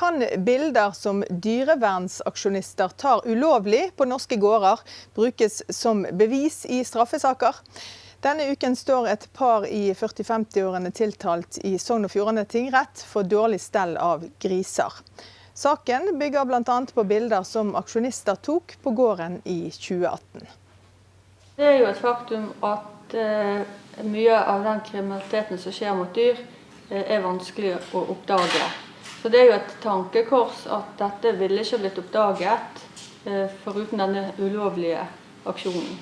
Kan bilder som dyrevernsaksjonister tar ulovlig på norske gårder, brukes som bevis i straffesaker? Denne uken står et par i 40-50-årene tiltalt i Sogn og Fjordane tingrett for dårlig stell av griser. Saken bygger bl.a. på bilder som aksjonister tok på gården i 2018. Det er jo et faktum at eh, mye av den kriminaliteten som skjer mot dyr, eh, er vanskelig å oppdage. Så det er jo et tankekors at dette ville ikke blitt oppdaget eh, foruten denne ulovlige aksjonen.